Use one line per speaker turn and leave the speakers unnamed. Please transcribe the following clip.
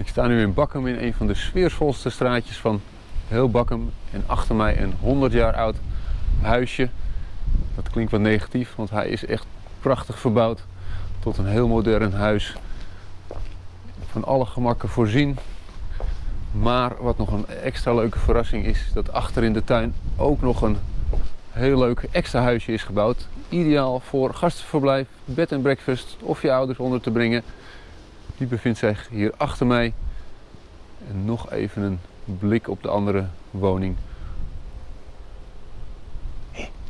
Ik sta nu in Bakkum in een van de sfeervolste straatjes van heel Bakkum. En achter mij een 100 jaar oud huisje. Dat klinkt wat negatief, want hij is echt prachtig verbouwd tot een heel modern huis. Van alle gemakken voorzien. Maar wat nog een extra leuke verrassing is, dat achter in de tuin ook nog een heel leuk extra huisje is gebouwd. Ideaal voor gastenverblijf, bed en breakfast of je ouders onder te brengen. Die bevindt zich hier achter mij. En nog even een blik op de andere woning